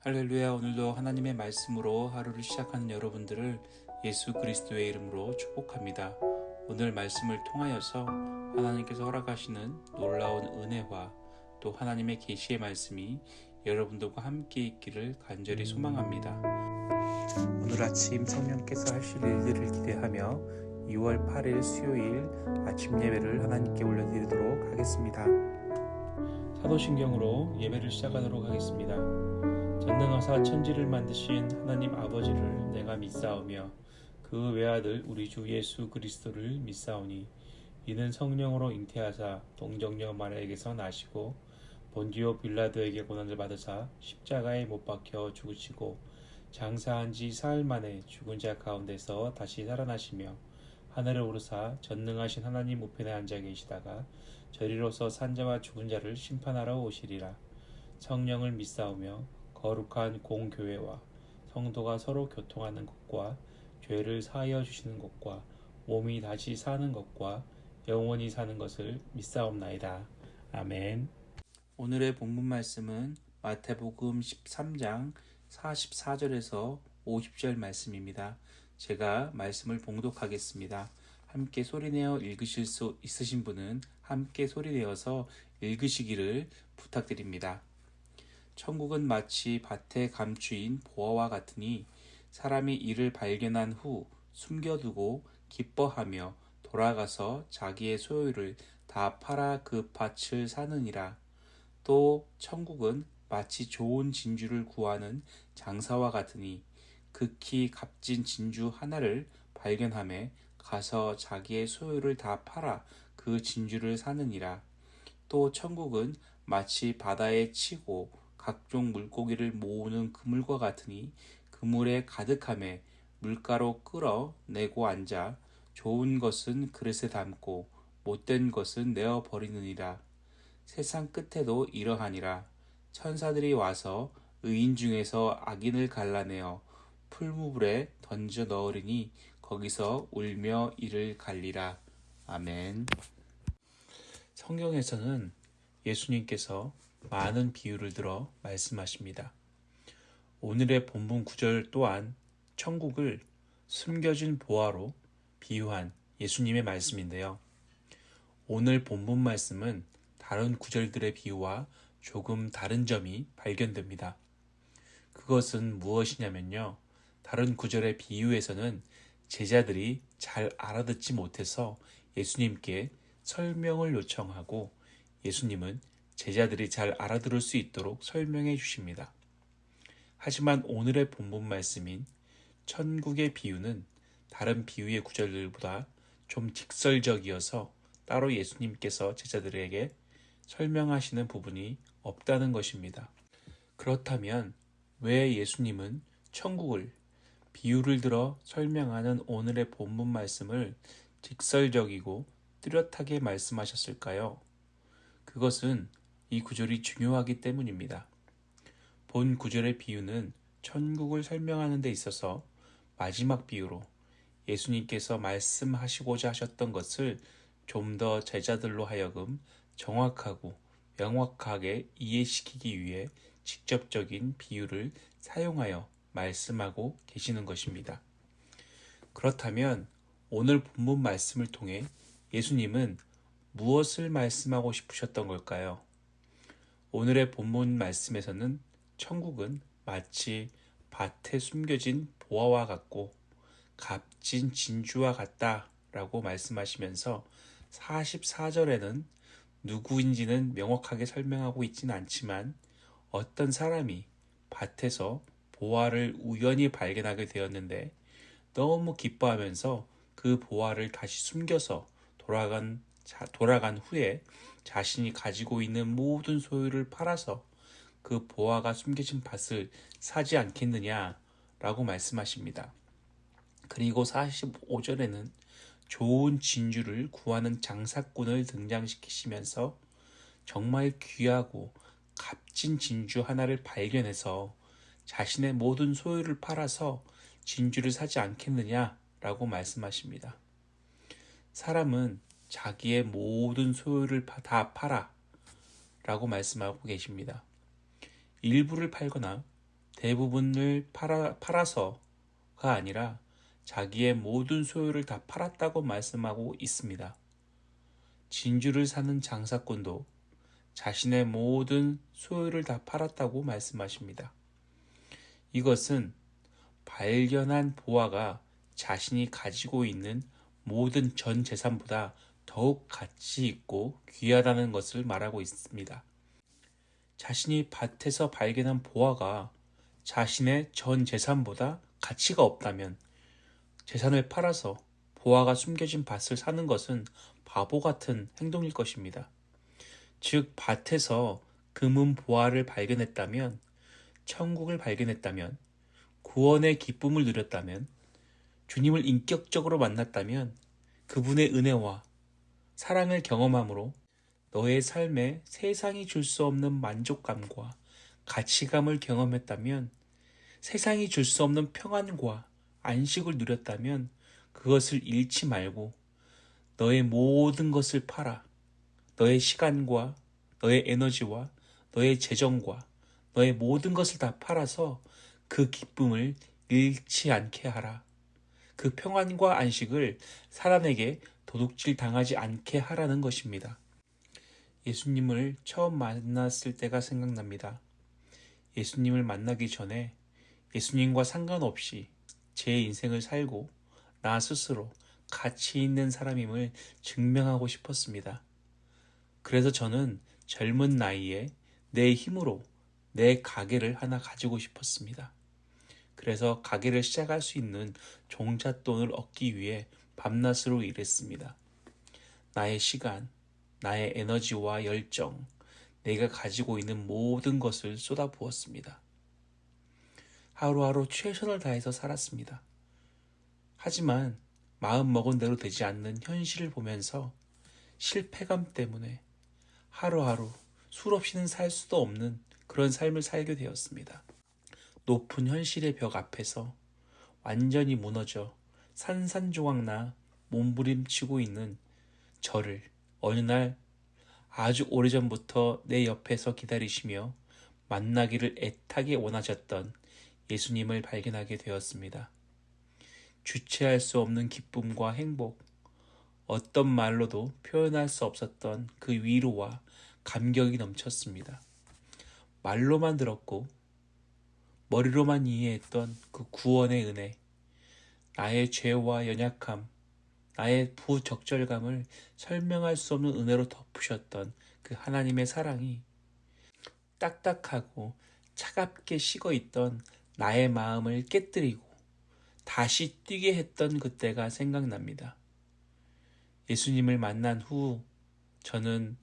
할렐루야 오늘도 하나님의 말씀으로 하루를 시작하는 여러분들을 예수 그리스도의 이름으로 축복합니다. 오늘 말씀을 통하여서 하나님께서 허락하시는 놀라운 은혜와 또 하나님의 계시의 말씀이 여러분들과 함께 있기를 간절히 소망합니다. 오늘 아침 성령께서 하실 일들을 기대하며 2월 8일 수요일 아침 예배를 하나님께 올려드리도록 하겠습니다. 사도신경으로 예배를 시작하도록 하겠습니다. 전능하사 천지를 만드신 하나님 아버지를 내가 믿사오며 그 외아들 우리 주 예수 그리스도를 믿사오니 이는 성령으로 잉태하사 동정녀 마리아에게서 나시고 본디오 빌라도에게 고난을 받으사 십자가에 못 박혀 죽으시고 장사한 지 사흘 만에 죽은 자 가운데서 다시 살아나시며 하늘을 오르사 전능하신 하나님 우편에 앉아 계시다가 저리로서 산자와 죽은 자를 심판하러 오시리라. 성령을 믿사오며 거룩한 공교회와 성도가 서로 교통하는 것과 죄를 사하여 주시는 것과 몸이 다시 사는 것과 영원히 사는 것을 믿사옵나이다. 아멘. 오늘의 본문 말씀은 마태복음 13장 44절에서 50절 말씀입니다. 제가 말씀을 봉독하겠습니다. 함께 소리내어 읽으실 수 있으신 분은 함께 소리내어서 읽으시기를 부탁드립니다. 천국은 마치 밭에 감추인 보화와 같으니 사람이 이를 발견한 후 숨겨두고 기뻐하며 돌아가서 자기의 소유를 다 팔아 그 밭을 사느니라. 또 천국은 마치 좋은 진주를 구하는 장사와 같으니 극히 값진 진주 하나를 발견함에 가서 자기의 소유를 다 팔아 그 진주를 사느니라. 또 천국은 마치 바다에 치고 각종 물고기를 모으는 그물과 같으니 그물에 가득함에 물가로 끌어 내고 앉아 좋은 것은 그릇에 담고 못된 것은 내어 버리느니라. 세상 끝에도 이러하니라. 천사들이 와서 의인 중에서 악인을 갈라내어 풀무불에 던져 넣으리니 거기서 울며 이를 갈리라. 아멘. 성경에서는 예수님께서 많은 비유를 들어 말씀하십니다. 오늘의 본문 구절 또한 천국을 숨겨진 보화로 비유한 예수님의 말씀인데요. 오늘 본문 말씀은 다른 구절들의 비유와 조금 다른 점이 발견됩니다. 그것은 무엇이냐면요. 다른 구절의 비유에서는 제자들이 잘 알아듣지 못해서 예수님께 설명을 요청하고 예수님은 제자들이 잘 알아들을 수 있도록 설명해 주십니다. 하지만 오늘의 본문 말씀인 천국의 비유는 다른 비유의 구절들보다 좀 직설적이어서 따로 예수님께서 제자들에게 설명하시는 부분이 없다는 것입니다. 그렇다면 왜 예수님은 천국을 비유를 들어 설명하는 오늘의 본문 말씀을 직설적이고 뚜렷하게 말씀하셨을까요? 그것은 이 구절이 중요하기 때문입니다. 본 구절의 비유는 천국을 설명하는 데 있어서 마지막 비유로 예수님께서 말씀하시고자 하셨던 것을 좀 더 제자들로 하여금 정확하고 명확하게 이해시키기 위해 직접적인 비유를 사용하여 말씀하고 계시는 것입니다. 그렇다면 오늘 본문 말씀을 통해 예수님은 무엇을 말씀하고 싶으셨던 걸까요? 오늘의 본문 말씀에서는 천국은 마치 밭에 숨겨진 보화와 같고 값진 진주와 같다 라고 말씀하시면서 44절에는 누구인지는 명확하게 설명하고 있지는 않지만 어떤 사람이 밭에서 보화를 우연히 발견하게 되었는데 너무 기뻐하면서 그 보화를 다시 숨겨서 돌아간 돌아간 후에 자신이 가지고 있는 모든 소유를 팔아서 그 보화가 숨겨진 밭을 사지 않겠느냐라고 말씀하십니다. 그리고 45절에는 좋은 진주를 구하는 장사꾼을 등장시키시면서 정말 귀하고 값진 진주 하나를 발견해서 자신의 모든 소유를 팔아서 진주를 사지 않겠느냐라고 말씀하십니다. 사람은 자기의 모든 소유를 다 팔아 라고 말씀하고 계십니다. 일부를 팔거나 대부분을 팔아, 팔아서가 아니라 자기의 모든 소유를 다 팔았다고 말씀하고 있습니다. 진주를 사는 장사꾼도 자신의 모든 소유를 다 팔았다고 말씀하십니다. 이것은 발견한 보아가 자신이 가지고 있는 모든 전 재산보다 더욱 가치 있고 귀하다는 것을 말하고 있습니다. 자신이 밭에서 발견한 보아가 자신의 전 재산보다 가치가 없다면 재산을 팔아서 보아가 숨겨진 밭을 사는 것은 바보 같은 행동일 것입니다. 즉, 밭에서 금은 보아를 발견했다면, 천국을 발견했다면, 구원의 기쁨을 누렸다면, 주님을 인격적으로 만났다면, 그분의 은혜와 사랑을 경험함으로 너의 삶에 세상이 줄 수 없는 만족감과 가치감을 경험했다면, 세상이 줄 수 없는 평안과 안식을 누렸다면, 그것을 잃지 말고 너의 모든 것을 팔아 너의 시간과 너의 에너지와 너의 재정과 너의 모든 것을 다 팔아서 그 기쁨을 잃지 않게 하라. 그 평안과 안식을 사람에게 도둑질 당하지 않게 하라는 것입니다. 예수님을 처음 만났을 때가 생각납니다. 예수님을 만나기 전에 예수님과 상관없이 제 인생을 살고 나 스스로 가치 있는 사람임을 증명하고 싶었습니다. 그래서 저는 젊은 나이에 내 힘으로 내 가게를 하나 가지고 싶었습니다. 그래서 가게를 시작할 수 있는 종잣돈을 얻기 위해 밤낮으로 일했습니다. 나의 시간, 나의 에너지와 열정, 내가 가지고 있는 모든 것을 쏟아부었습니다. 하루하루 최선을 다해서 살았습니다. 하지만 마음 먹은 대로 되지 않는 현실을 보면서 실패감 때문에 하루하루 술 없이는 살 수도 없는 그런 삶을 살게 되었습니다. 높은 현실의 벽 앞에서 완전히 무너져 산산조각나 몸부림치고 있는 저를 어느 날 아주 오래전부터 내 옆에서 기다리시며 만나기를 애타게 원하셨던 예수님을 발견하게 되었습니다. 주체할 수 없는 기쁨과 행복, 어떤 말로도 표현할 수 없었던 그 위로와 감격이 넘쳤습니다. 말로만 들었고 머리로만 이해했던 그 구원의 은혜, 나의 죄와 연약함, 나의 부적절감을 설명할 수 없는 은혜로 덮으셨던 그 하나님의 사랑이 딱딱하고 차갑게 식어 있던 나의 마음을 깨뜨리고 다시 뛰게 했던 그때가 생각납니다. 예수님을 만난 후 저는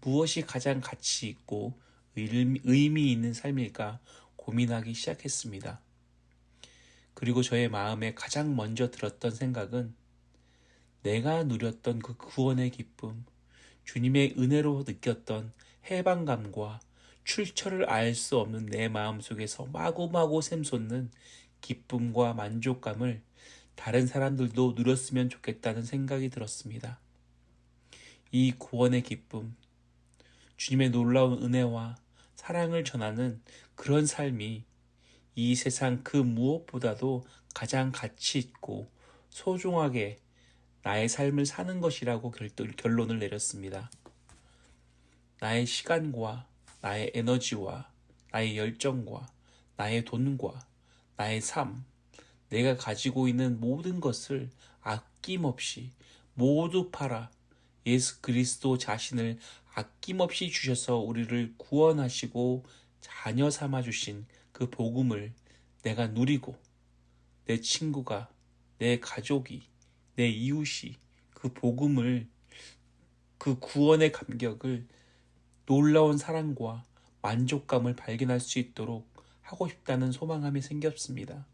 무엇이 가장 가치 있고 의미 있는 삶일까 고민하기 시작했습니다. 그리고 저의 마음에 가장 먼저 들었던 생각은 내가 누렸던 그 구원의 기쁨, 주님의 은혜로 느꼈던 해방감과 출처를 알 수 없는 내 마음 속에서 마구마구 샘솟는 기쁨과 만족감을 다른 사람들도 누렸으면 좋겠다는 생각이 들었습니다. 이 구원의 기쁨, 주님의 놀라운 은혜와 사랑을 전하는 그런 삶이 이 세상 그 무엇보다도 가장 가치 있고 소중하게 나의 삶을 사는 것이라고 결론을 내렸습니다. 나의 시간과 나의 에너지와 나의 열정과 나의 돈과 나의 삶, 내가 가지고 있는 모든 것을 아낌없이 모두 팔아 예수 그리스도 자신을 아낌없이 주셔서 우리를 구원하시고 자녀 삼아 주신 그 복음을 내가 누리고 내 친구가 내 가족이 내 이웃이 그 복음을 그 구원의 감격을 놀라운 사랑과 만족감을 발견할 수 있도록 하고 싶다는 소망함이 생겼습니다.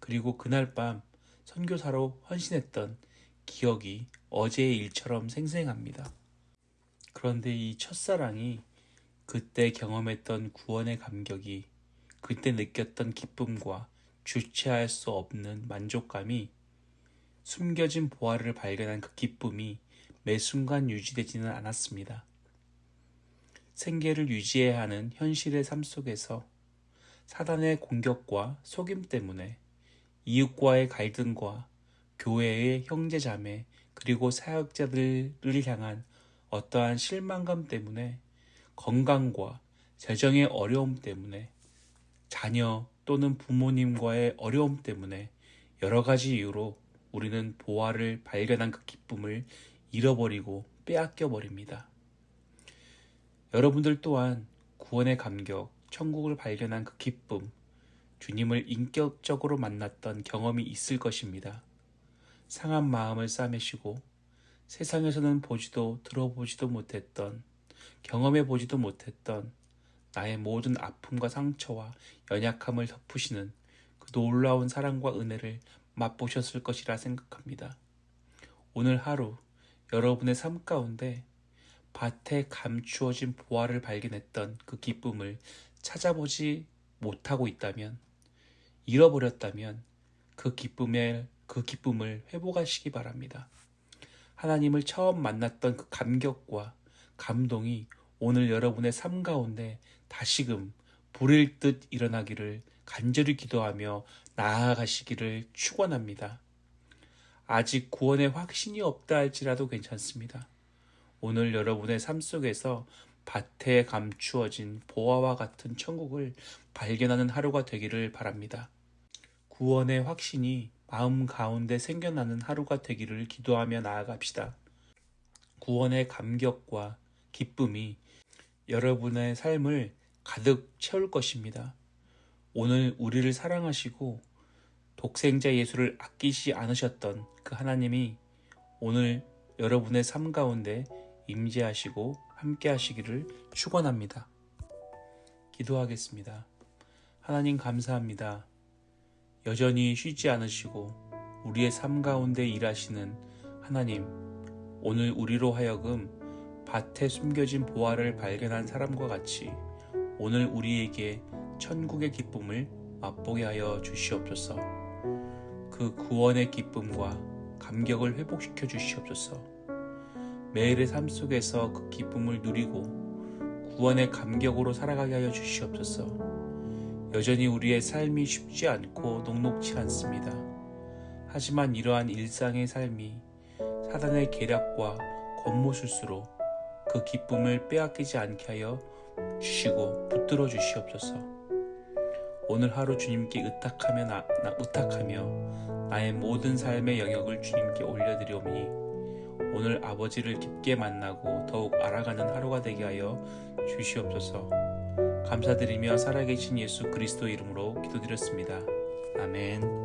그리고 그날 밤 선교사로 헌신했던 기억이 어제의 일처럼 생생합니다. 그런데 이 첫사랑이 그때 경험했던 구원의 감격이 그때 느꼈던 기쁨과 주체할 수 없는 만족감이 숨겨진 보화를 발견한 그 기쁨이 매 순간 유지되지는 않았습니다. 생계를 유지해야 하는 현실의 삶 속에서 사단의 공격과 속임 때문에 이웃과의 갈등과 교회의 형제자매 그리고 사역자들을 향한 어떠한 실망감 때문에 건강과 재정의 어려움 때문에 자녀 또는 부모님과의 어려움 때문에 여러 가지 이유로 우리는 보화를 발견한 그 기쁨을 잃어버리고 빼앗겨 버립니다. 여러분들 또한 구원의 감격, 천국을 발견한 그 기쁨, 주님을 인격적으로 만났던 경험이 있을 것입니다. 상한 마음을 싸매시고 세상에서는 보지도 들어보지도 못했던 경험해 보지도 못했던 나의 모든 아픔과 상처와 연약함을 덮으시는 그 놀라운 사랑과 은혜를 맛보셨을 것이라 생각합니다. 오늘 하루 여러분의 삶 가운데 밭에 감추어진 보화를 발견했던 그 기쁨을 찾아보지 못하고 있다면 잃어버렸다면 그 기쁨을 그 기쁨을 회복하시기 바랍니다. 하나님을 처음 만났던 그 감격과 감동이 오늘 여러분의 삶 가운데 다시금 불일 듯 일어나기를 간절히 기도하며 나아가시기를 축원합니다. 아직 구원의 확신이 없다 할지라도 괜찮습니다. 오늘 여러분의 삶 속에서 밭에 감추어진 보화와 같은 천국을 발견하는 하루가 되기를 바랍니다. 구원의 확신이 마음 가운데 생겨나는 하루가 되기를 기도하며 나아갑시다. 구원의 감격과 기쁨이 여러분의 삶을 가득 채울 것입니다. 오늘 우리를 사랑하시고 독생자 예수를 아끼지 않으셨던 그 하나님이 오늘 여러분의 삶 가운데 임재하시고 함께 하시기를 축원합니다. 기도하겠습니다. 하나님 감사합니다. 여전히 쉬지 않으시고 우리의 삶 가운데 일하시는 하나님, 오늘 우리로 하여금 밭에 숨겨진 보화를 발견한 사람과 같이 오늘 우리에게 천국의 기쁨을 맛보게 하여 주시옵소서. 그 구원의 기쁨과 감격을 회복시켜 주시옵소서. 매일의 삶 속에서 그 기쁨을 누리고 구원의 감격으로 살아가게 하여 주시옵소서. 여전히 우리의 삶이 쉽지 않고 녹록치 않습니다. 하지만 이러한 일상의 삶이 사단의 계략과 권모술수로 그 기쁨을 빼앗기지 않게 하여 주시고 붙들어 주시옵소서. 오늘 하루 주님께 의탁하며 나, 나 의탁하며 나의 모든 삶의 영역을 주님께 올려드리오니 오늘 아버지를 깊게 만나고 더욱 알아가는 하루가 되게 하여 주시옵소서. 감사드리며 살아계신 예수 그리스도 이름으로 기도드렸습니다. 아멘.